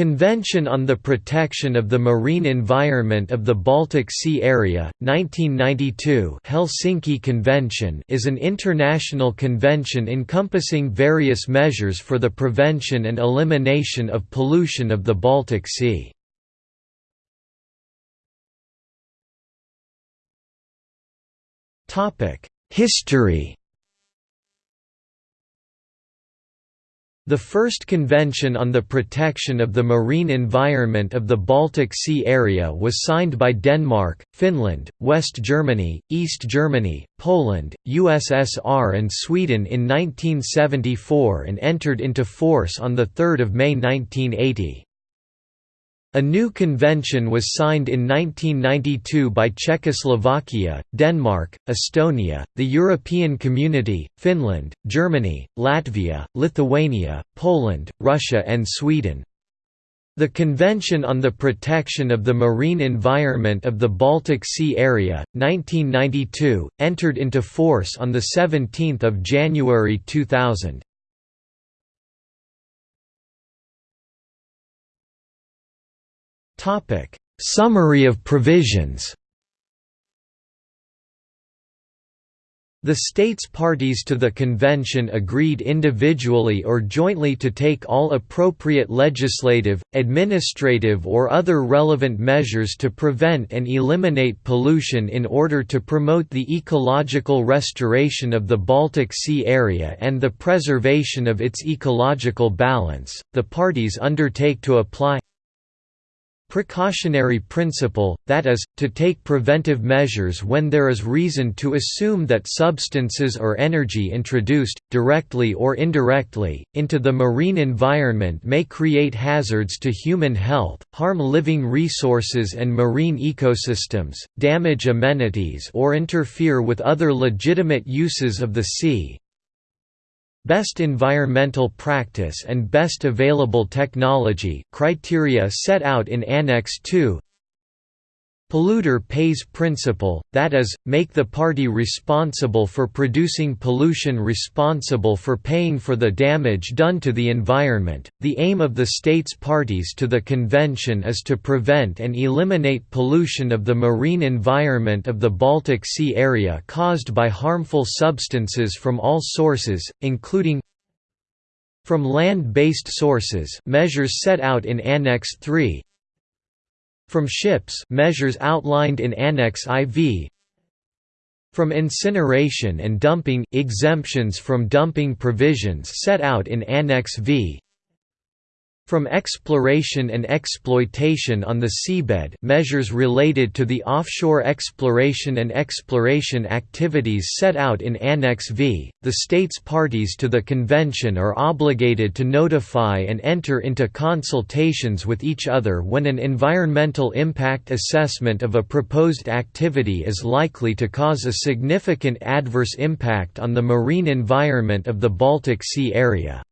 Convention on the Protection of the Marine Environment of the Baltic Sea Area, 1992 Helsinki Convention is an international convention encompassing various measures for the prevention and elimination of pollution of the Baltic Sea. History The first Convention on the Protection of the Marine Environment of the Baltic Sea Area was signed by Denmark, Finland, West Germany, East Germany, Poland, USSR and Sweden in 1974 and entered into force on 3 May 1980. A new convention was signed in 1992 by Czechoslovakia, Denmark, Estonia, the European Community, Finland, Germany, Latvia, Lithuania, Poland, Russia and Sweden. The Convention on the Protection of the Marine Environment of the Baltic Sea Area, 1992, entered into force on 17 January 2000. Topic: Summary of provisions. The states parties to the convention agreed individually or jointly to take all appropriate legislative, administrative or other relevant measures to prevent and eliminate pollution in order to promote the ecological restoration of the Baltic Sea area and the preservation of its ecological balance. The parties undertake to apply precautionary principle, that is, to take preventive measures when there is reason to assume that substances or energy introduced, directly or indirectly, into the marine environment may create hazards to human health, harm living resources and marine ecosystems, damage amenities or interfere with other legitimate uses of the sea, Best environmental practice and best available technology criteria set out in Annex II polluter pays principle, that is, make the party responsible for producing pollution responsible for paying for the damage done to the environment. The aim of the states parties to the convention is to prevent and eliminate pollution of the marine environment of the Baltic Sea area caused by harmful substances from all sources, including from land-based sources measures set out in Annex 3 from ships measures outlined in Annex IV From incineration and dumping exemptions from dumping provisions set out in Annex V from exploration and exploitation on the seabed measures related to the offshore exploration and exploration activities set out in Annex V, the states parties to the convention are obligated to notify and enter into consultations with each other when an environmental impact assessment of a proposed activity is likely to cause a significant adverse impact on the marine environment of the Baltic Sea area.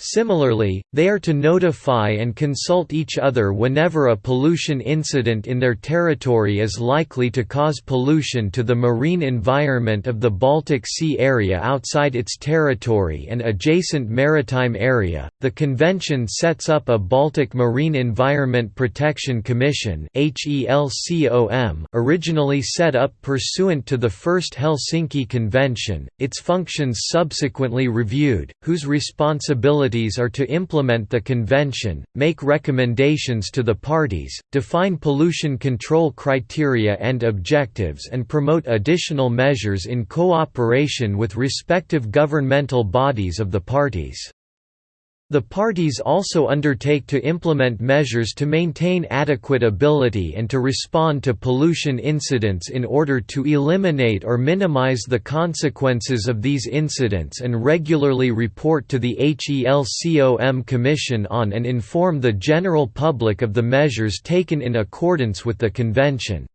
Similarly, they are to notify and consult each other whenever a pollution incident in their territory is likely to cause pollution to the marine environment of the Baltic Sea area outside its territory and adjacent maritime area. The convention sets up a Baltic Marine Environment Protection Commission originally set up pursuant to the First Helsinki Convention, its functions subsequently reviewed, whose responsibility are to implement the convention, make recommendations to the parties, define pollution control criteria and objectives and promote additional measures in cooperation with respective governmental bodies of the parties. The parties also undertake to implement measures to maintain adequate ability and to respond to pollution incidents in order to eliminate or minimize the consequences of these incidents and regularly report to the HELCOM Commission on and inform the general public of the measures taken in accordance with the Convention.